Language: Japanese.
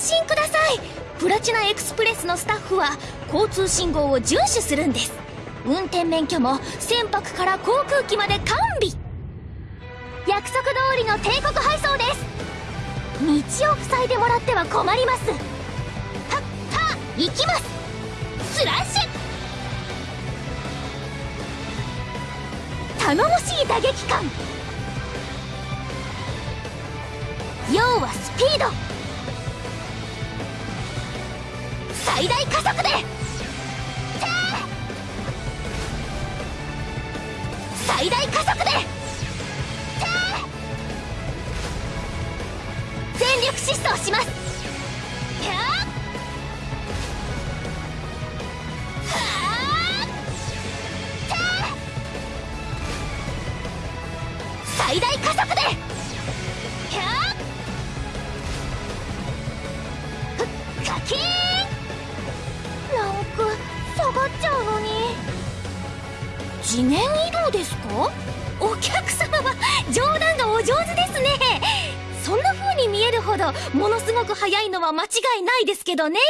心ください。プラチナエクスプレスのスタッフは交通信号を遵守するんです。運転免許も船舶から航空機まで完備。約束通りの帝国配送です。道を塞いでもらっては困ります。はっは行きます。スラッシュ。頼もしい打撃感要はスピード。最大加速で！最大加速で！全力疾走します！最大加速で！次元移動ですか？お客様は冗談がお上手ですね。そんな風に見えるほどものすごく速いのは間違いないですけどね。